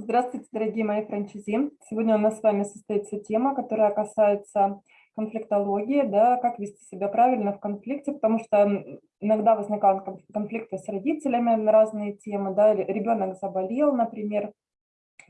Здравствуйте, дорогие мои франчайзи. Сегодня у нас с вами состоится тема, которая касается конфликтологии, да, как вести себя правильно в конфликте, потому что иногда возникают конфликты с родителями на разные темы, да, ребенок заболел, например,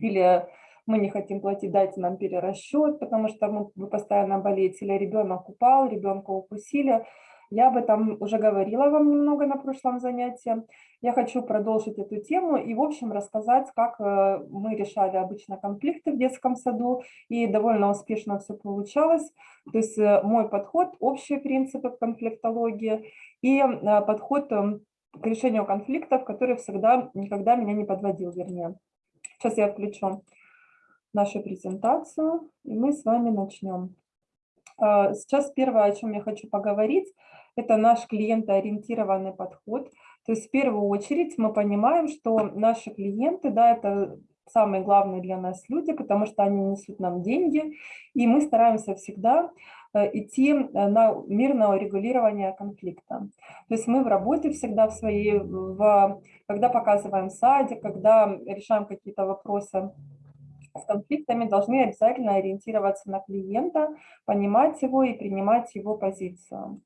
или мы не хотим платить, дайте нам перерасчет, потому что мы, постоянно болеете, или ребенок упал, ребенка укусили, я об этом уже говорила вам немного на прошлом занятии. Я хочу продолжить эту тему и, в общем, рассказать, как э, мы решали обычно конфликты в детском саду, и довольно успешно все получалось. То есть э, мой подход, общие принципы конфликтологии и э, подход эм, к решению конфликтов, который всегда, никогда меня не подводил, вернее. Сейчас я включу нашу презентацию, и мы с вами начнем. Сейчас первое, о чем я хочу поговорить, это наш клиентоориентированный подход. То есть в первую очередь мы понимаем, что наши клиенты, да, это самые главные для нас люди, потому что они несут нам деньги, и мы стараемся всегда э, идти э, на мирное урегулирование конфликта. То есть мы в работе всегда в своей, в, когда показываем садик, когда решаем какие-то вопросы с конфликтами, должны обязательно ориентироваться на клиента, понимать его и принимать его позицию.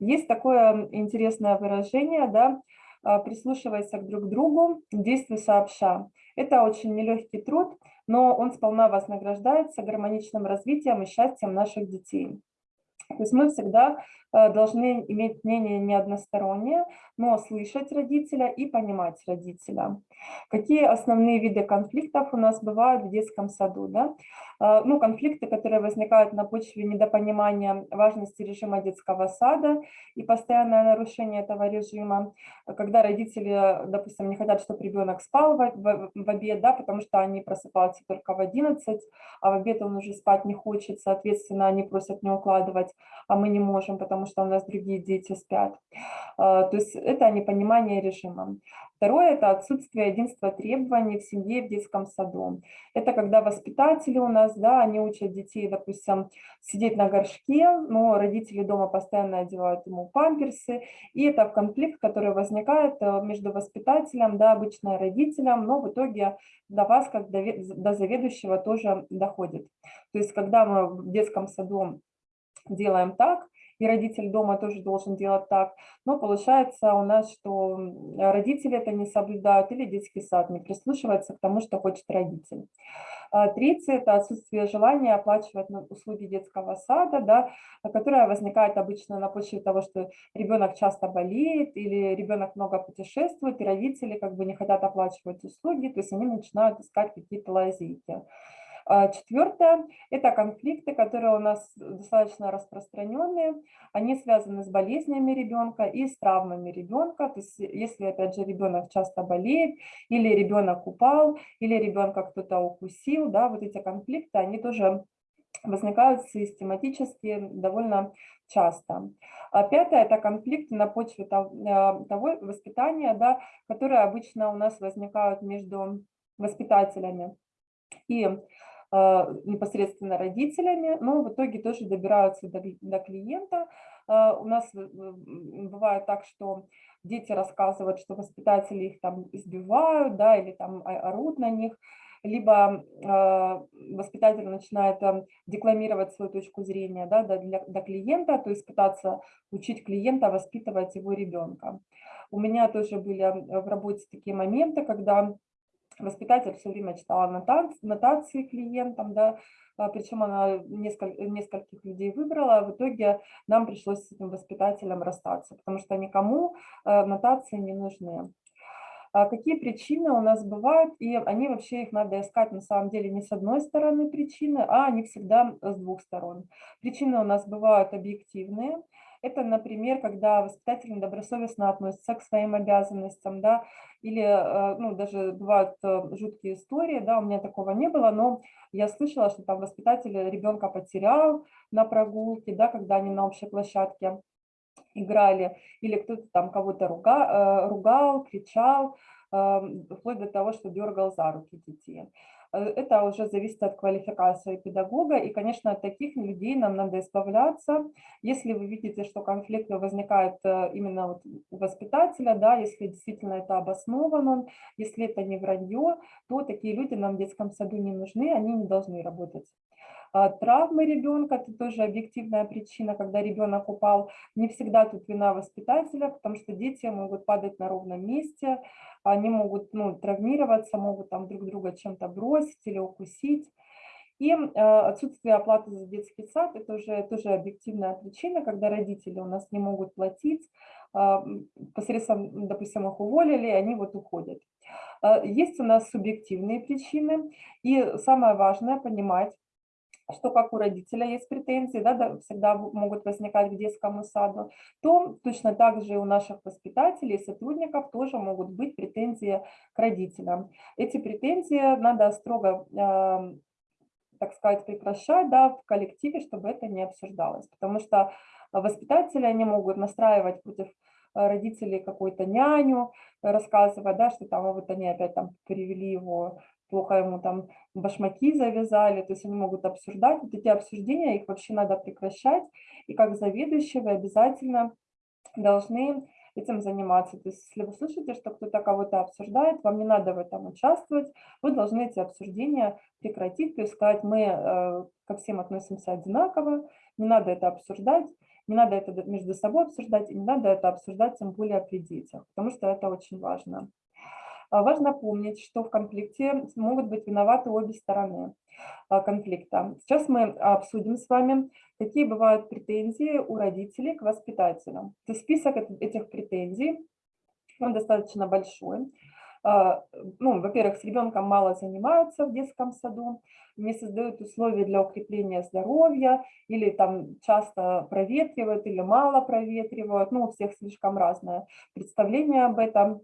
Есть такое интересное выражение, да, а, прислушивайся друг к другу, действуй сообща. Это очень нелегкий труд, но он сполна вознаграждается гармоничным развитием и счастьем наших детей. То есть мы всегда должны иметь мнение не одностороннее, но слышать родителя и понимать родителя. Какие основные виды конфликтов у нас бывают в детском саду? Да? Э, ну, конфликты, которые возникают на почве недопонимания важности режима детского сада и постоянное нарушение этого режима, когда родители, допустим, не хотят, чтобы ребенок спал в обед, да, потому что они просыпаются только в 11, а в обед он уже спать не хочет, соответственно, они просят не укладывать а мы не можем, потому что у нас другие дети спят. А, то есть это непонимание режима. Второе – это отсутствие единства требований в семье в детском саду. Это когда воспитатели у нас, да, они учат детей, допустим, сидеть на горшке, но родители дома постоянно одевают ему памперсы, и это конфликт, который возникает э, между воспитателем, да, обычно родителем, но в итоге до вас, как до заведующего, тоже доходит. То есть когда мы в детском саду делаем так, и родитель дома тоже должен делать так. Но получается у нас, что родители это не соблюдают или детский сад не прислушивается к тому, что хочет родитель. А третье – это отсутствие желания оплачивать услуги детского сада, да, которое возникает обычно на почве того, что ребенок часто болеет или ребенок много путешествует, и родители как бы не хотят оплачивать услуги, то есть они начинают искать какие-то лазейки. А Четвертое – это конфликты, которые у нас достаточно распространенные. Они связаны с болезнями ребенка и с травмами ребенка. То есть если, опять же, ребенок часто болеет, или ребенок упал, или ребенка кто-то укусил, да, вот эти конфликты, они тоже возникают систематически довольно часто. А пятое – это конфликты на почве того, того воспитания, да, которые обычно у нас возникают между воспитателями и непосредственно родителями, но в итоге тоже добираются до, до клиента. А, у нас бывает так, что дети рассказывают, что воспитатели их там избивают, да, или там орут на них, либо э, воспитатель начинает э, декламировать свою точку зрения да, для, для клиента, то есть пытаться учить клиента воспитывать его ребенка. У меня тоже были в работе такие моменты, когда Воспитатель все время читала нотации, клиентам, да, а, причем она несколько, нескольких людей выбрала, в итоге нам пришлось с этим воспитателем расстаться, потому что никому э, нотации не нужны. А какие причины у нас бывают, и они вообще их надо искать на самом деле не с одной стороны причины, а они всегда с двух сторон. Причины у нас бывают объективные, это, например, когда воспитатель недобросовестно относится к своим обязанностям, да, или, э, ну, даже бывают э, жуткие истории, да, у меня такого не было, но я слышала, что там воспитатель ребенка потерял на прогулке, да, когда они на общей площадке играли, или кто-то там кого-то руга, э, ругал, кричал, вплоть до того, что дергал за руки детей. Это уже зависит от квалификации педагога, и, конечно, от таких людей нам надо избавляться. Если вы видите, что конфликты возникают э, именно вот у воспитателя, да, если действительно это обосновано, если это не вранье, то такие люди нам в детском саду не нужны, они не должны работать. А, травмы ребенка – это тоже объективная причина, когда ребенок упал. Не всегда тут вина воспитателя, потому что дети могут падать на ровном месте, они могут ну, травмироваться, могут там друг друга чем-то бросить или укусить. И э, отсутствие оплаты за детский сад – это уже тоже объективная причина, когда родители у нас не могут платить, э, посредством, допустим, их уволили, они вот уходят. Есть у нас субъективные причины, и самое важное – понимать, что как у родителя есть претензии, да, да, всегда могут возникать к детскому саду, то точно так же у наших воспитателей и сотрудников тоже могут быть претензии к родителям. Эти претензии надо строго, э, так сказать, прекращать да, в коллективе, чтобы это не обсуждалось, потому что воспитатели, они могут настраивать против родителей какую-то няню, рассказывая, да, что там вот они опять там привели его плохо ему там башмаки завязали, то есть они могут обсуждать. Вот эти обсуждения, их вообще надо прекращать. И как заведующие вы обязательно должны этим заниматься. То есть если вы слышите, что кто-то кого-то обсуждает, вам не надо в этом участвовать, вы должны эти обсуждения прекратить, то есть сказать, мы э, ко всем относимся одинаково, не надо это обсуждать, не надо это между собой обсуждать, и не надо это обсуждать тем более при детях, потому что это очень важно. А, важно помнить, что в конфликте могут быть виноваты обе стороны а, конфликта. Сейчас мы обсудим с вами, какие бывают претензии у родителей к воспитателям. То есть список этих претензий, он достаточно большой. А, ну, во-первых, с ребенком мало занимаются в детском саду, не создают условия для укрепления здоровья, или там часто проветривают, или мало проветривают, ну, у всех слишком разное представление об этом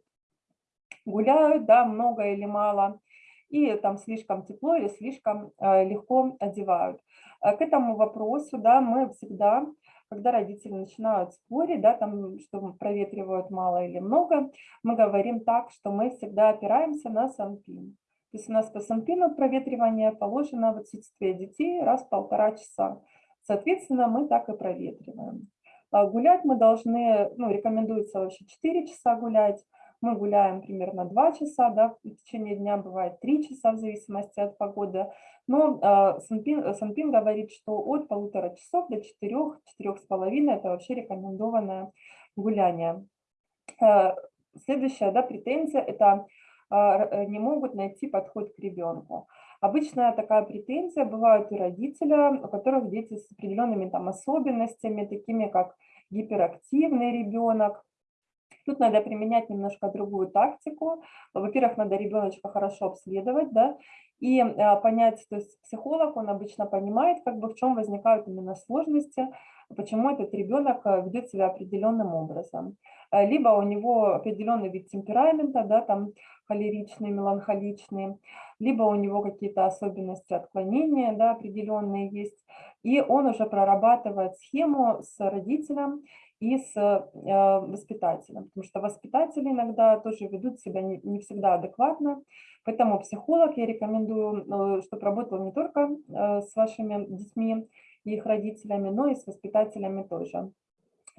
гуляют, да, много или мало, и там слишком тепло или слишком э, легко одевают. Э, к этому вопросу, да, мы всегда, когда родители начинают спорить, да, там, что проветривают мало или много, мы говорим так, что мы всегда опираемся на санпин. То есть у нас по санпину проветривание положено в отсутствие детей раз в полтора часа. Соответственно, мы так и проветриваем. А гулять мы должны, ну, рекомендуется вообще 4 часа гулять, мы гуляем примерно 2 часа, да, в течение дня бывает 3 часа в зависимости от погоды. Но э, Санпин, Санпин говорит, что от полутора часов до 4-4,5 это вообще рекомендованное гуляние. Э, следующая да, претензия – это э, не могут найти подход к ребенку. Обычная такая претензия бывает у родителя, у которых дети с определенными там особенностями, такими как гиперактивный ребенок, Тут надо применять немножко другую тактику. Во-первых, надо ребеночка хорошо обследовать, да, и а, понять, то есть психолог, он обычно понимает, как бы в чем возникают именно сложности, почему этот ребенок а, ведет себя определенным образом. А, либо у него определенный вид темперамента, да, там холеричный, меланхоличный, либо у него какие-то особенности отклонения да, определенные есть, и он уже прорабатывает схему с родителем, и с э, воспитателем, потому что воспитатели иногда тоже ведут себя не, всегда адекватно, поэтому психолог я рекомендую, э, чтобы работал не только э, с вашими детьми и их родителями, но и с воспитателями тоже.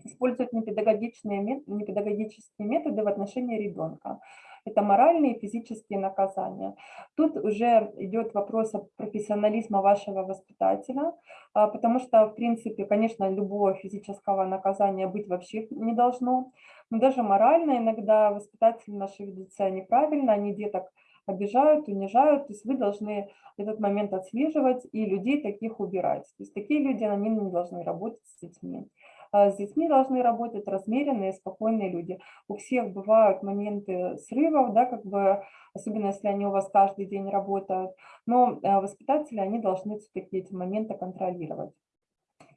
Использовать непедагогичные, непедагогические методы в отношении ребенка это моральные и физические наказания. Тут уже идет вопрос о профессионализма вашего воспитателя, а, потому что, в принципе, конечно, любого физического наказания быть вообще не должно, но даже морально иногда воспитатели наши ведут себя неправильно, они деток обижают, унижают, то есть вы должны этот момент отслеживать и людей таких убирать. То есть такие люди, они не должны работать с детьми. А с детьми должны работать размеренные, спокойные люди. У всех бывают моменты срывов, да, как бы, особенно если они у вас каждый день работают, но э, воспитатели, они должны все-таки эти моменты контролировать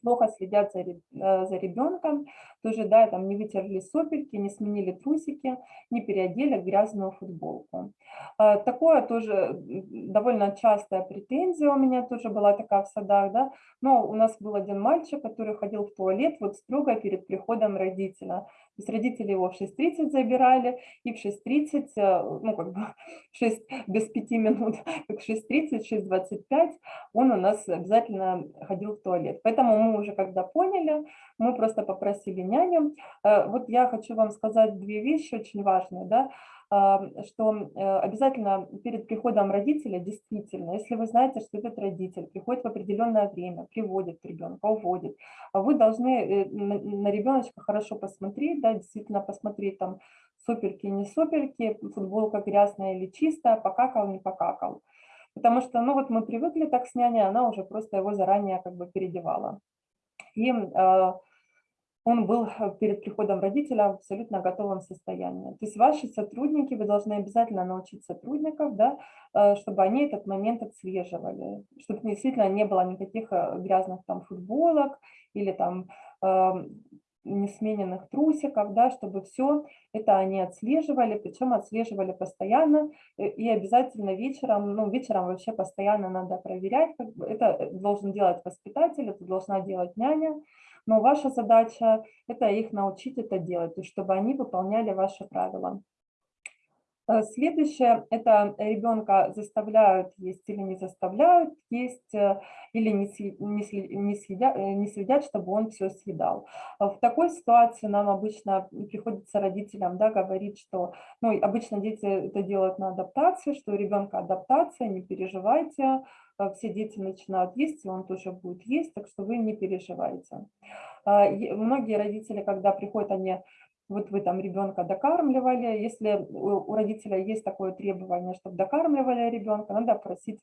плохо следят за, э, за ребенком, тоже, да, там не вытерли сопельки, не сменили трусики, не переодели грязную футболку. А, такое тоже довольно частая претензия у меня тоже была такая в садах, да, но у нас был один мальчик, который ходил в туалет вот строго перед приходом родителя. Есть родители его в 6.30 забирали, и в 6.30, э, ну как бы 6 без 5 минут, как 6.30, 6.25 он у нас обязательно ходил в туалет. Поэтому мы уже когда поняли, мы просто попросили няню. Э, вот я хочу вам сказать две вещи очень важные, да, что э, обязательно перед приходом родителя, действительно, если вы знаете, что этот родитель приходит в определенное время, приводит ребенка, уводит, а вы должны э, на ребеночка хорошо посмотреть, да, действительно посмотреть там сопельки, не сопельки, футболка грязная или чистая, покакал, не покакал. Потому что, ну вот мы привыкли так с няней, она уже просто его заранее как бы переодевала. И э, он был э, перед приходом родителя в абсолютно готовом состоянии. То есть ваши сотрудники, вы должны обязательно научить сотрудников, да, э, чтобы они этот момент отслеживали, чтобы действительно не было никаких э, грязных там футболок или там эм, несмененных трусиков, да, чтобы все это они отслеживали, причем отслеживали постоянно и обязательно вечером, ну вечером вообще постоянно надо проверять, это должен делать воспитатель, это должна делать няня, но ваша задача – это их научить это делать, есть чтобы они выполняли ваши правила. Э, следующее – это ребенка заставляют есть или не заставляют есть, э, или не, не, э, не съедят, чтобы он все съедал. В такой ситуации нам обычно приходится родителям да, говорить, что ну, обычно дети это делают на адаптации, что у ребенка адаптация, не переживайте, все дети начинают есть, и он тоже будет есть, так что вы не переживайте. А, многие родители, когда приходят, они, вот вы там ребенка докармливали, если у родителя есть такое требование, чтобы докармливали ребенка, надо просить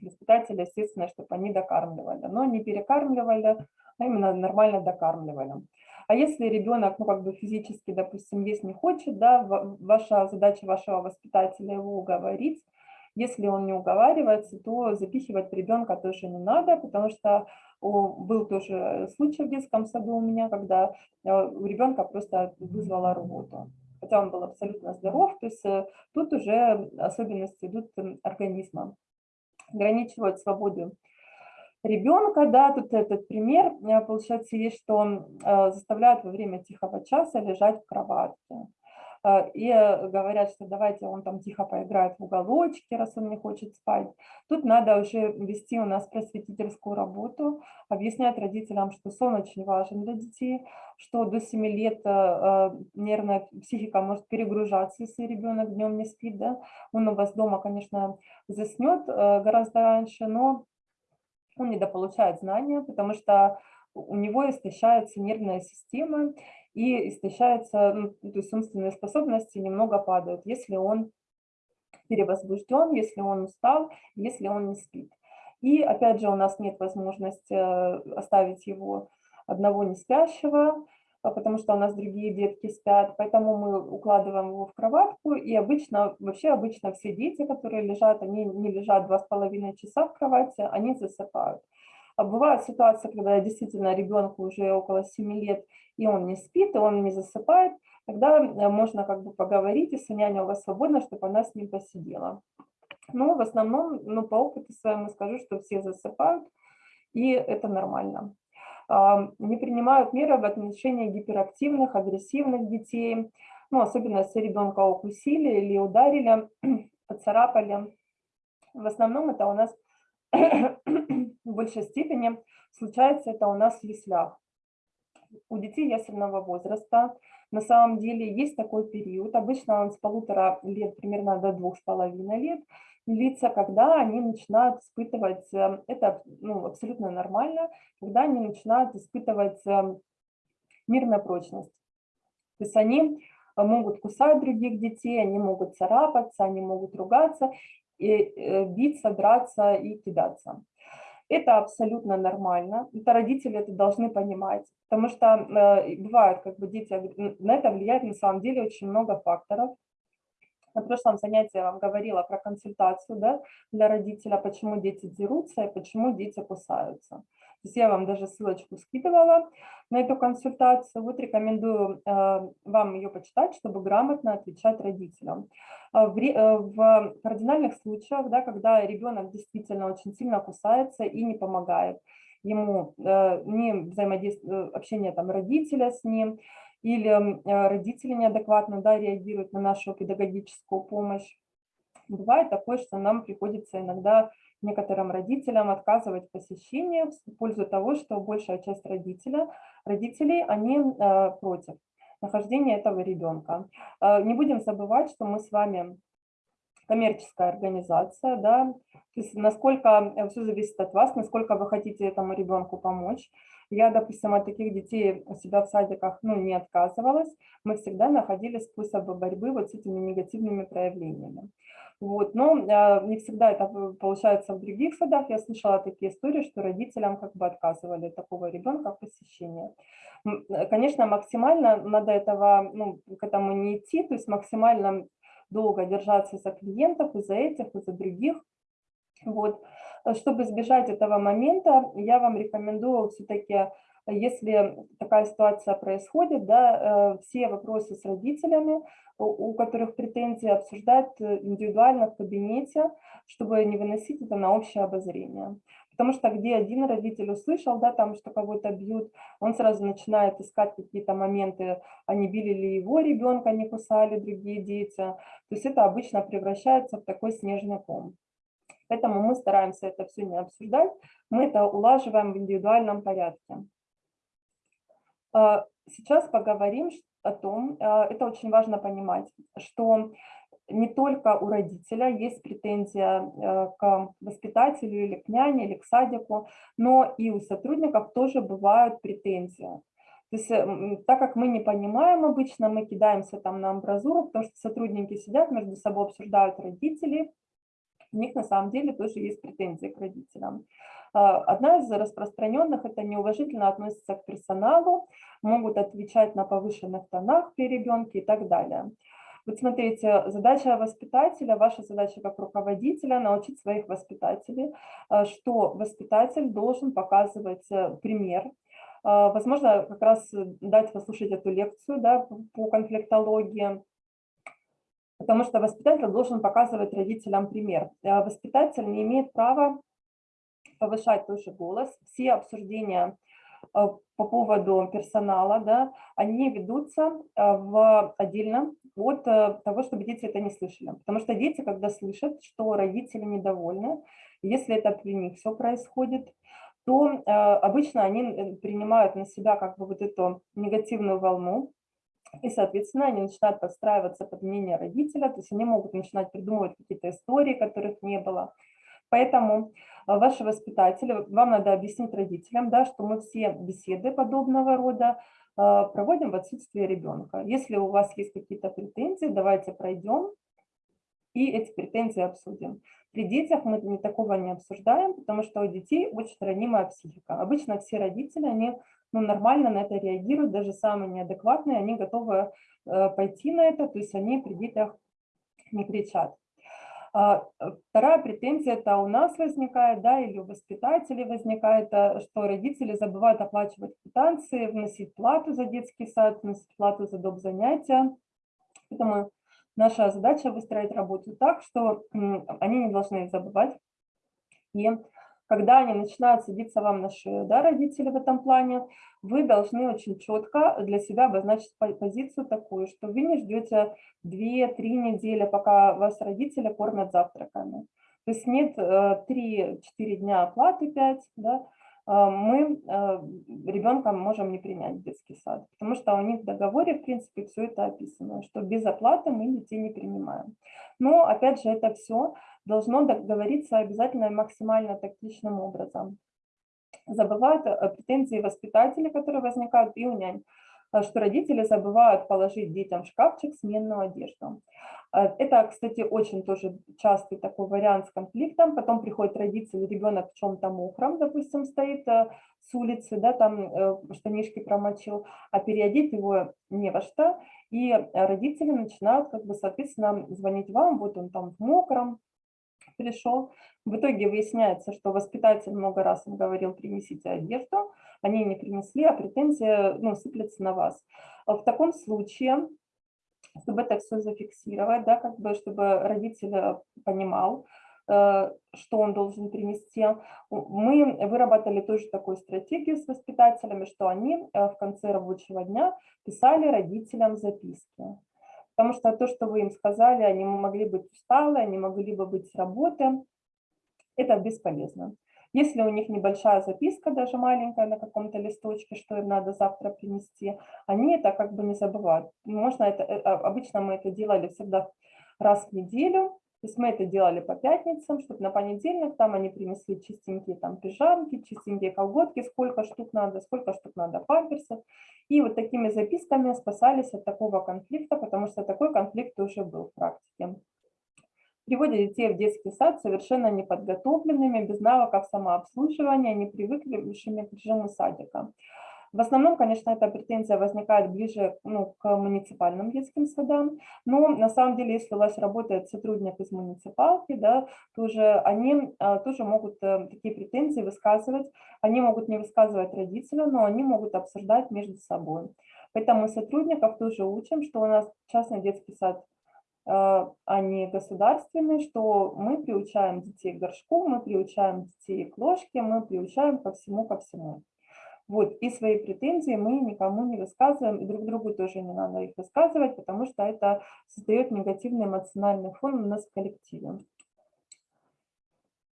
воспитателя, естественно, чтобы они докармливали, но не перекармливали, а именно нормально докармливали. А если ребенок, ну, как бы физически, допустим, есть не хочет, да, ваша задача вашего воспитателя его уговорить, если он не уговаривается, то запихивать ребенка тоже не надо, потому что был тоже случай в детском саду у меня, когда э, у ребенка просто вызвала рвоту. Хотя он был абсолютно здоров, то есть э, тут уже особенности идут организма. Ограничивать свободу ребенка, да, тут этот пример, э, получается, есть, что заставляют во время тихого часа лежать в кроватке. А, и э, говорят, что давайте он там тихо поиграет в уголочке, раз он не хочет спать. Тут надо уже вести у нас просветительскую работу, объяснять родителям, что сон очень важен для детей, что до 7 лет э, э, нервная психика может перегружаться, если ребенок днем не спит. Да? Он у вас дома, конечно, заснет гораздо раньше, но он недополучает знания, потому что у него истощается нервная система, и истощается, ну, то есть умственные способности немного падают, если он перевозбужден, если он устал, если он не спит. И опять же у нас нет возможности э, оставить его одного не спящего, а потому что у нас другие детки спят, поэтому мы укладываем его в кроватку, и обычно, вообще обычно все дети, которые лежат, они не лежат два с половиной часа в кровати, они засыпают. А бывает ситуация, когда действительно ребенку уже около 7 лет, и он не спит, и он не засыпает, тогда э, можно как бы поговорить, если няня у вас свободна, чтобы она с ним посидела. Но в основном, ну, по опыту своему скажу, что все засыпают, и это нормально. Не принимают меры в отношении гиперактивных, агрессивных детей, ну, особенно если ребенка укусили или ударили, поцарапали. В основном это у нас большей степени случается это у нас в яслях. У детей ясельного возраста на самом деле есть такой период, обычно он с полутора лет, примерно до двух с половиной лет, длится, когда они начинают испытывать, э, это ну, абсолютно нормально, когда они начинают испытывать э, мир на прочность. То есть они могут кусать других детей, они могут царапаться, они могут ругаться, и э, биться, драться и кидаться. Это абсолютно нормально, это родители это должны понимать, потому что э, бывает, как бы дети, на это влияет на самом деле очень много факторов. На прошлом занятии я вам говорила про консультацию да, для родителя, почему дети дерутся и почему дети кусаются. Я вам даже ссылочку скидывала на эту консультацию. Вот рекомендую э, вам ее почитать, чтобы грамотно отвечать родителям. А в, э, в кардинальных случаях, да, когда ребенок действительно очень сильно кусается и не помогает, ему э, не взаимодействие, общение там, родителя с ним, или родители неадекватно да, реагируют на нашу педагогическую помощь. Бывает такое, что нам приходится иногда некоторым родителям отказывать в в пользу того, что большая часть родителя, родителей, они э, против нахождения этого ребенка. Э, не будем забывать, что мы с вами коммерческая организация, да, то есть насколько все зависит от вас, насколько вы хотите этому ребенку помочь. Я, допустим, от таких детей у себя в садиках ну, не отказывалась, мы всегда находили способы борьбы вот с этими негативными проявлениями. Вот, но э, не всегда это получается в других садах. Я слышала такие истории, что родителям как бы отказывали такого ребенка в посещении. Э, конечно, максимально надо этого, ну, к этому не идти, то есть максимально долго держаться за клиентов, и за этих, и за других. Вот. Чтобы избежать этого момента, я вам рекомендую все-таки если такая ситуация происходит, да, э, все вопросы с родителями, у которых претензии, обсуждать индивидуально в кабинете, чтобы не выносить это на общее обозрение. Потому что где один родитель услышал, да, там, что кого-то бьют, он сразу начинает искать какие-то моменты, они били ли его ребенка, не кусали другие дети. То есть это обычно превращается в такой снежный ком. Поэтому мы стараемся это все не обсуждать, мы это улаживаем в индивидуальном порядке. А, сейчас поговорим о том, а, это очень важно понимать, что не только у родителя есть претензия а, к воспитателю или к няне, или к садику, но и у сотрудников тоже бывают претензии. То есть, так как мы не понимаем обычно, мы кидаемся там на амбразуру, потому что сотрудники сидят, между собой обсуждают родителей, у них на самом деле тоже есть претензии к родителям. А, одна из распространенных – это неуважительно относится к персоналу, могут отвечать на повышенных тонах при ребенке и так далее. Вот смотрите, задача воспитателя, ваша задача как руководителя – научить своих воспитателей, а, что воспитатель должен показывать э, пример, а, Возможно, как раз дать послушать эту лекцию да, по конфликтологии, потому что воспитатель должен показывать родителям пример. Воспитатель не имеет права повышать тоже голос. Все обсуждения э, по поводу персонала, да, они ведутся э, в, отдельно от э, того, чтобы дети это не слышали. Потому что дети, когда слышат, что родители недовольны, если это при них все происходит, то обычно они принимают на себя как бы вот эту негативную волну, и, соответственно, они начинают подстраиваться под мнение родителя, то есть они могут начинать придумывать какие-то истории, которых не было. Поэтому а, ваши воспитатели, вам надо объяснить родителям, да, что мы все беседы подобного рода а, проводим в отсутствие ребенка. Если у вас есть какие-то претензии, давайте пройдем и эти претензии обсудим. При детях мы не такого не обсуждаем, потому что у детей очень ранимая психика. Обычно все родители, они ну, нормально на это реагируют, даже самые неадекватные, они готовы э, пойти на это, то есть они при детях не кричат. А, э, вторая претензия это у нас возникает, да, или у воспитателей возникает, э, что родители забывают оплачивать квитанции, вносить плату за детский сад, вносить плату за доп. занятия. Поэтому наша задача выстроить работу так, что они не должны забывать. И когда они начинают садиться вам на шею, да, родители в этом плане, вы должны очень четко для себя обозначить позицию такую, что вы не ждете 2-3 недели, пока вас родители кормят завтраками. То есть нет 3-4 э, дня оплаты 5, да, мы а, ребенка можем не принять в детский сад, потому что у них в договоре, в принципе, все это описано, что без оплаты мы детей не принимаем. Но, опять же, это все должно договориться обязательно максимально тактичным образом. Забывают претензии воспитателей, которые возникают и у нянь. А, что родители забывают положить детям в шкафчик сменную одежду. А, это, кстати, очень тоже частый такой вариант с конфликтом. Потом приходит родитель, ребенок в чем-то мокром, допустим, стоит э, с улицы, да, там э, штанишки промочил, а переодеть его не во что. И родители начинают, как бы, соответственно, звонить вам, вот он там в мокром, пришел. В итоге выясняется, что воспитатель много раз им говорил, принесите одежду, они не принесли, а претензия ну, сыплется на вас. В таком случае, чтобы это все зафиксировать, да, как бы, чтобы родитель понимал, что он должен принести. Мы выработали тоже такую стратегию с воспитателями, что они в конце рабочего дня писали родителям записки. Потому что то, что вы им сказали, они могли быть усталы, они могли бы быть с работы, это бесполезно. Если у них небольшая записка, даже маленькая на каком-то листочке, что им надо завтра принести, они это как бы не забывают. Можно это, э, а, обычно мы это делали всегда раз в неделю, то есть мы это делали по пятницам, чтобы на понедельник там они принесли чистенькие там пижамки, чистенькие колготки, сколько штук надо, сколько штук надо памперсов. И вот такими записками спасались от такого конфликта, потому что такой конфликт уже был в практике приводят детей в детский сад совершенно неподготовленными, без навыков самообслуживания, не привыкшими к режиму садика. В основном, конечно, эта претензия возникает ближе ну, к муниципальным детским садам, но на самом деле, если у вас работает сотрудник из муниципалки, да, тоже они а, тоже могут э, такие претензии высказывать, они могут не высказывать родителям, но они могут обсуждать между собой. Поэтому сотрудников тоже учим, что у нас частный детский сад а, а не государственный, что мы приучаем детей к горшку, мы приучаем детей к ложке, мы приучаем ко всему, ко всему. Вот, и свои претензии мы никому не высказываем, и друг другу тоже не надо их высказывать, потому что это создает негативный эмоциональный фон у нас в коллективе.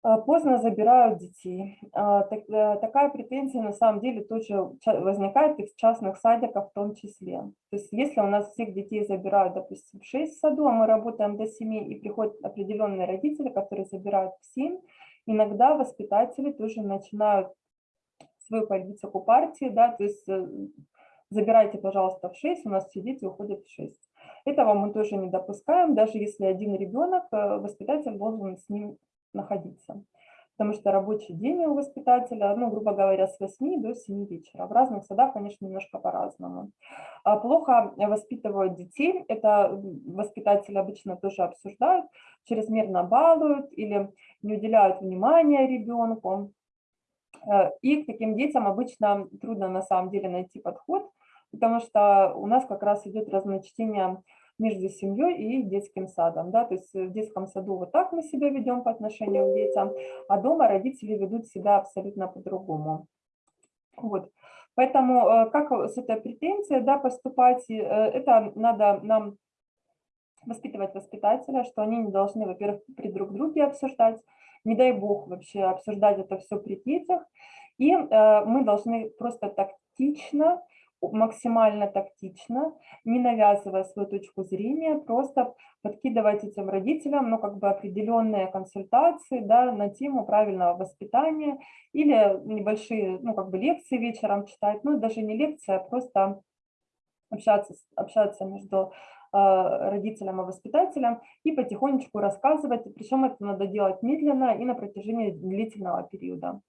А, поздно забирают детей. А, э, такая претензия на самом деле тоже возникает из частных садиков в том числе. То есть если у нас всех детей забирают, допустим, в 6 в саду, а мы работаем до 7, и приходят определенные родители, которые забирают в 7, иногда воспитатели тоже начинают свою политику партии, да, то есть э, забирайте, пожалуйста, в 6, у нас все дети уходят в 6. Этого мы тоже не допускаем, даже если один ребенок, э, воспитатель должен с ним находиться. Потому что рабочий день у воспитателя, ну, грубо говоря, с 8 до 7 вечера. В разных садах, конечно, немножко по-разному. А плохо воспитывают детей. Это воспитатели обычно тоже обсуждают. Чрезмерно балуют или не уделяют внимания ребенку. Э, и к таким детям обычно трудно на самом деле найти подход, потому что у нас как раз идет разночтение между семьей и детским садом. Да? То есть в детском саду вот так мы себя ведем по отношению к детям, а дома родители ведут себя абсолютно по-другому. Вот. Поэтому э, как с этой претензией да, поступать, э, это надо нам воспитывать воспитателя, что они не должны, во-первых, при друг друге обсуждать, не дай бог вообще обсуждать это все при детях, и э, мы должны просто тактично максимально тактично, не навязывая свою точку зрения, просто подкидывать этим родителям ну, как бы определенные консультации да, на тему правильного воспитания или небольшие ну, как бы лекции вечером читать, ну даже не лекции, а просто общаться, общаться между э, родителем и воспитателем и потихонечку рассказывать, причем это надо делать медленно и на протяжении длительного периода.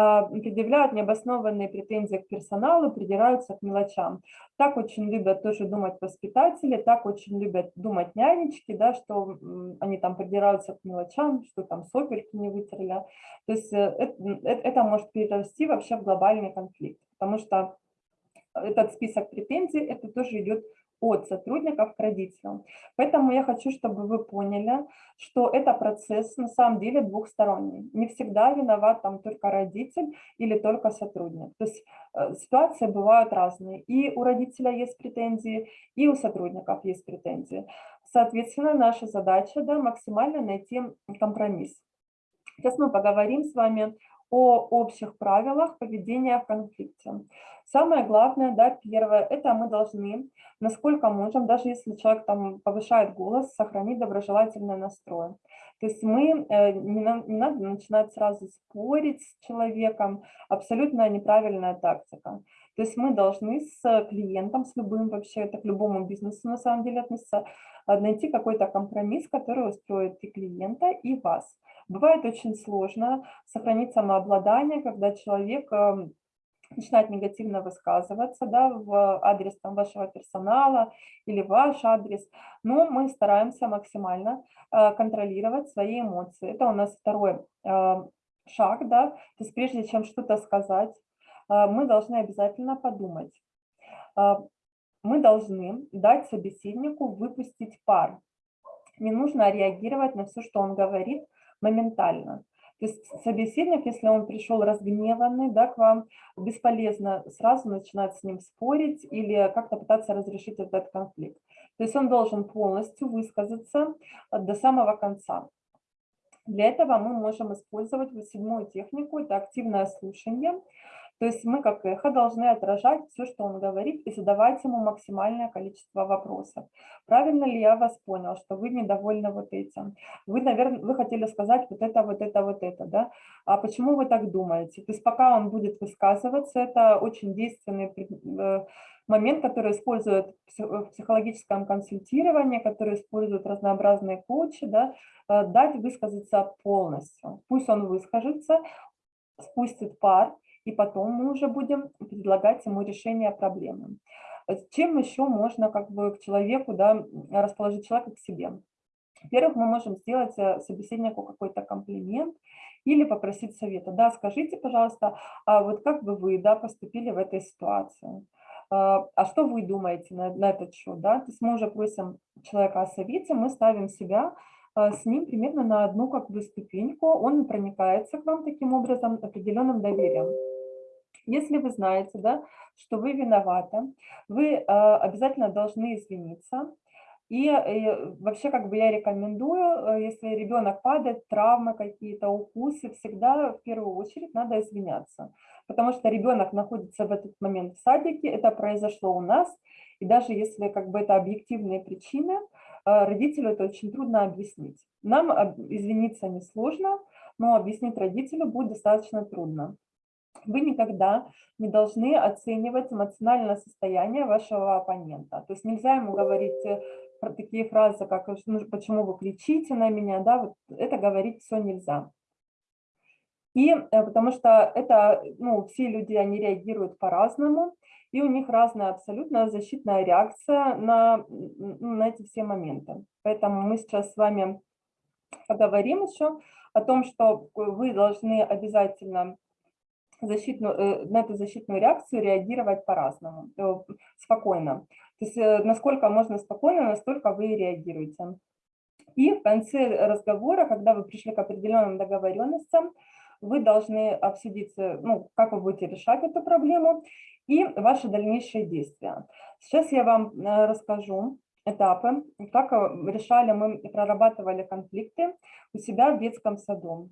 А, предъявляют необоснованные претензии к персоналу, придираются к мелочам. Так очень любят тоже думать воспитатели, так очень любят думать нянечки, да, что они там придираются к мелочам, что там сопельки не вытерли. То есть э, это, это может перерасти вообще в глобальный конфликт, потому что этот список претензий, это тоже идет от сотрудников к родителям. Поэтому я хочу, чтобы вы поняли, что это процесс на самом деле двухсторонний. Не всегда виноват там только родитель или только сотрудник. То есть э, ситуации бывают разные. И у родителя есть претензии, и у сотрудников есть претензии. Соответственно, наша задача да, максимально найти компромисс. Сейчас мы поговорим с вами о общих правилах поведения в конфликте. Самое главное, да, первое, это мы должны, насколько можем, даже если человек там повышает голос, сохранить доброжелательный настрой. То есть мы, э, не, не надо начинать сразу спорить с человеком, абсолютно неправильная тактика. То есть мы должны с клиентом, с любым вообще, это к любому бизнесу на самом деле относится, найти какой-то компромисс, который устроит и клиента, и вас. Бывает очень сложно сохранить самообладание, когда человек эм, начинает негативно высказываться да, в адрес там, вашего персонала или ваш адрес, но мы стараемся максимально э, контролировать свои эмоции. Это у нас второй э, шаг, да, то есть прежде чем что-то сказать, э, мы должны обязательно подумать. Мы должны дать собеседнику выпустить пар. Не нужно реагировать на все, что он говорит, моментально. То есть собеседник, если он пришел разгневанный да, к вам, бесполезно сразу начинать с ним спорить или как-то пытаться разрешить этот конфликт. То есть он должен полностью высказаться до самого конца. Для этого мы можем использовать седьмую технику, это активное слушание. То есть мы как эхо должны отражать все, что он говорит, и задавать ему максимальное количество вопросов. Правильно ли я вас понял, что вы недовольны вот этим? Вы, наверное, вы хотели сказать вот это, вот это, вот это, да? А почему вы так думаете? То есть пока он будет высказываться, это очень действенный э, момент, который используют в психологическом консультировании, который используют разнообразные коучи, да, э, дать высказаться полностью. Пусть он выскажется, спустит пар, и потом мы уже будем предлагать ему решение проблемы. Чем еще можно как бы к человеку, да, расположить человека к себе? Во-первых, мы можем сделать э, собеседнику какой-то комплимент или попросить совета. Да, скажите, пожалуйста, а вот как бы вы да, поступили в этой ситуации? А, а что вы думаете на, на этот счет? Да? То есть мы уже просим человека о совете, мы ставим себя а, с ним примерно на одну как бы ступеньку, он проникается к вам таким образом определенным доверием. Если вы знаете, да, что вы виноваты, вы э, обязательно должны извиниться. И, и э, вообще, как бы я рекомендую, э, если ребенок падает, травмы какие-то, укусы, всегда в первую очередь надо извиняться. Потому что ребенок находится в этот момент в садике, это произошло у нас, и даже если как бы это объективные причины, родителю это очень трудно объяснить. Нам извиниться несложно, но объяснить родителю будет достаточно трудно. Вы никогда не должны оценивать эмоциональное состояние вашего оппонента. То есть нельзя ему говорить э, такие фразы, как ну, «почему вы кричите на меня?», да, вот это говорить все нельзя. И э, потому что это, ну, все люди, они реагируют по-разному, и у них разная абсолютно защитная реакция на, на эти все моменты. Поэтому мы сейчас с вами поговорим еще о том, что вы должны обязательно защитную, э, на эту защитную реакцию реагировать по-разному, э, спокойно. То есть э, насколько можно спокойно, настолько вы реагируете. И в конце разговора, когда вы пришли к определенным договоренностям, вы должны обсудить, ну, как вы будете решать эту проблему и ваши дальнейшие действия. Сейчас я вам расскажу этапы, как решали мы прорабатывали конфликты у себя в детском саду.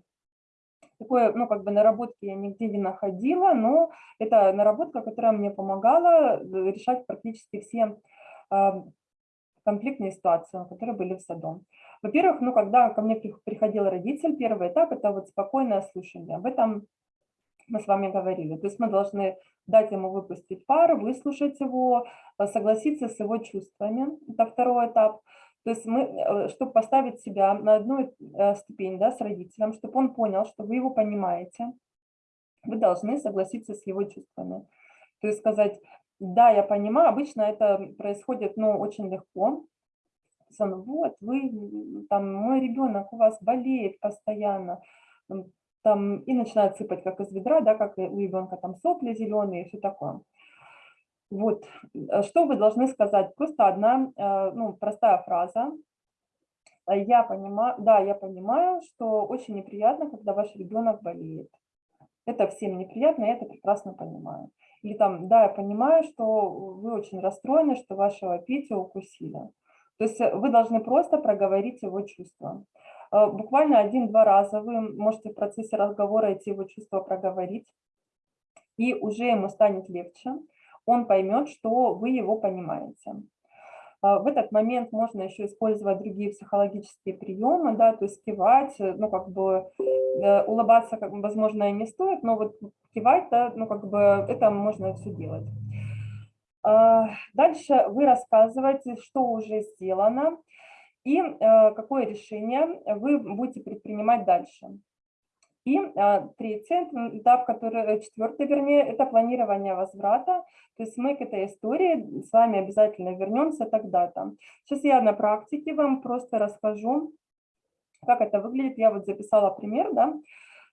Такое, ну, как бы наработки я нигде не находила, но это наработка, которая мне помогала э, решать практически все а, конфликтные ситуации, которые были в саду. Во-первых, ну, когда ко мне приходил родитель, первый этап – это вот спокойное слушание. Об этом мы с вами говорили. То есть мы должны дать ему выпустить пар, выслушать его, э, согласиться с его чувствами. Это второй этап. То есть мы, э, чтобы поставить себя на одну э, ступень да, с родителем, чтобы он понял, что вы его понимаете, вы должны согласиться с его чувствами. То есть сказать, да, я понимаю, обычно это происходит ну, очень легко. Вот, вы, там, мой ребенок у вас болеет постоянно, там, и начинает сыпать как из ведра, да, как у ребенка там сопли зеленые и все такое. Вот, э, что вы должны сказать? Просто одна, э, ну, простая фраза. Я понимаю, да, я понимаю, что очень неприятно, когда ваш ребенок болеет. Это всем неприятно, я это прекрасно понимаю. Или там, да, я понимаю, что вы очень расстроены, что вашего Петю укусили. То есть э, вы должны просто проговорить его чувства. Буквально один-два раза вы можете в процессе разговора эти его чувства проговорить, и уже ему станет легче он поймет, что вы его понимаете. А, в этот момент можно еще использовать другие психологические приемы, да, то есть кивать, ну, как бы э, улыбаться, как возможно, и не стоит, но вот кивать, да, ну, как бы это можно все делать. А, дальше вы рассказываете, что уже сделано и э, какое решение вы будете предпринимать дальше. И а, третий этап, который, э, четвертый, вернее, это планирование возврата. То есть мы к этой истории с вами обязательно вернемся тогда-то. Сейчас я на практике вам просто расскажу, как это выглядит. Я вот записала пример, да.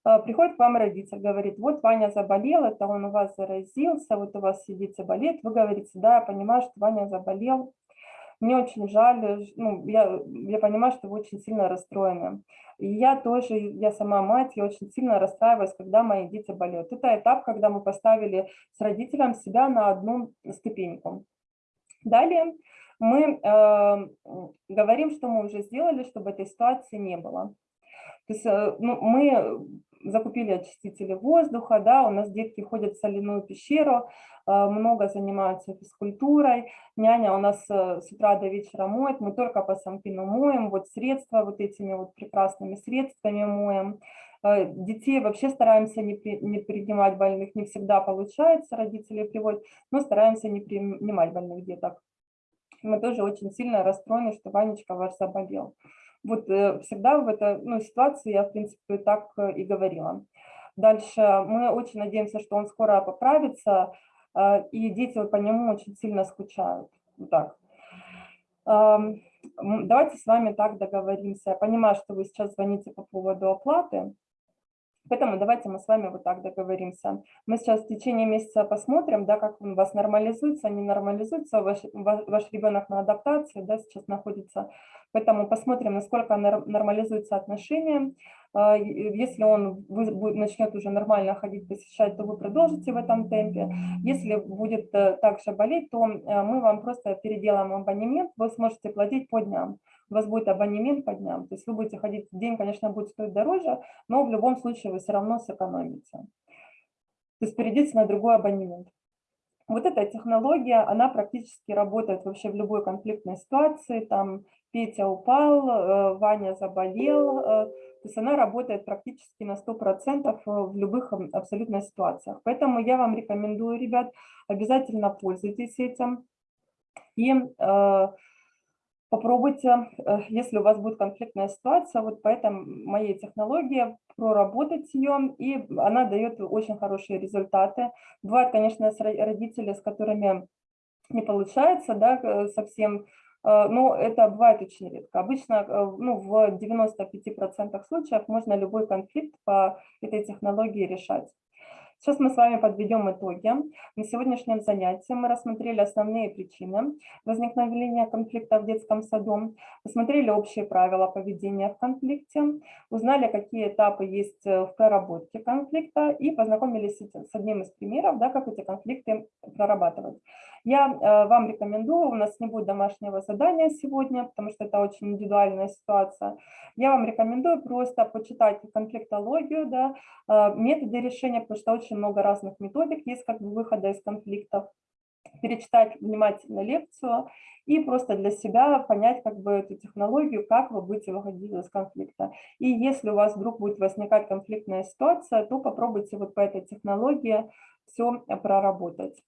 А, приходит к вам родитель, говорит, вот Ваня заболел, это он у вас заразился, вот у вас сидит, болеет. Вы говорите, да, я понимаю, что Ваня заболел, мне очень жаль, ну, я, я понимаю, что вы очень сильно расстроены. И я тоже, я сама мать, я очень сильно расстраиваюсь, когда мои дети болеют. Это этап, когда мы поставили с родителем себя на одну ступеньку. Далее мы э, говорим, что мы уже сделали, чтобы этой ситуации не было. То есть э, ну, мы закупили очистители воздуха, да, у нас детки ходят в соляную пещеру, э, много занимаются физкультурой, няня у нас э, с утра до вечера моет, мы только по сампину моем, вот средства вот этими вот прекрасными средствами моем. Детей вообще стараемся не, при, не принимать больных, не всегда получается, родители приводят, но стараемся не принимать больных деток. Мы тоже очень сильно расстроены, что Ванечка ваш заболел. Вот э, всегда в этой ну, ситуации я, в принципе, так э, и говорила. Дальше мы очень надеемся, что он скоро поправится, э, и дети по нему очень сильно скучают. Вот так. Давайте с вами так договоримся. Я понимаю, что вы сейчас звоните по поводу оплаты. Поэтому давайте мы с вами вот так договоримся. Мы сейчас в течение месяца посмотрим, да, как у вас нормализуется, не нормализуется. Ваш, ваш ребенок на адаптации да, сейчас находится. Поэтому посмотрим, насколько нормализуются отношения. А, если он начнет уже нормально ходить, посещать, то вы продолжите в этом темпе. Если будет э, также болеть, то э, мы вам просто переделаем абонемент, вы сможете платить по дням у вас будет абонемент по дням. То есть вы будете ходить, день, конечно, будет стоить дороже, но в любом случае вы все равно сэкономите. То есть перейдите на другой абонемент. Вот эта технология, она практически работает вообще в любой конфликтной ситуации. Там Петя упал, э, Ваня заболел. Э, то есть она работает практически на 100% в любых абсолютно ситуациях. Поэтому я вам рекомендую, ребят, обязательно пользуйтесь этим. И э, Попробуйте, э, если у вас будет конфликтная ситуация, вот по этой моей технологии проработать ее, и она дает очень хорошие результаты. Бывают, конечно, родители, с которыми не получается да, э, совсем, э, но это бывает очень редко. Обычно ну, в 95% случаев можно любой конфликт по этой технологии решать. Сейчас мы с вами подведем итоги. На сегодняшнем занятии мы рассмотрели основные причины возникновения конфликта в детском саду, посмотрели общие правила поведения в конфликте, узнали, какие этапы есть э, в проработке конфликта и познакомились с одним из примеров, да, как эти конфликты прорабатывать. Я э, вам рекомендую, у нас не будет домашнего задания сегодня, потому что это очень индивидуальная ситуация. Я вам рекомендую просто почитать конфликтологию, да, э, методы решения, потому что очень много разных методик есть как бы выхода из конфликтов перечитать внимательно лекцию и просто для себя понять как бы эту технологию, как вы будете выходить из конфликта. И если у вас вдруг будет возникать конфликтная ситуация, то попробуйте вот по этой технологии все проработать.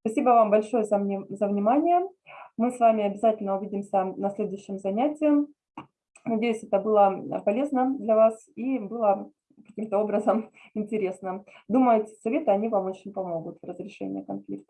Спасибо вам большое за, за внимание. Мы с вами обязательно увидимся на следующем занятии. Надеюсь, это было полезно для вас и было каким-то образом интересно. Думаю, эти советы, они вам очень помогут в разрешении конфликта.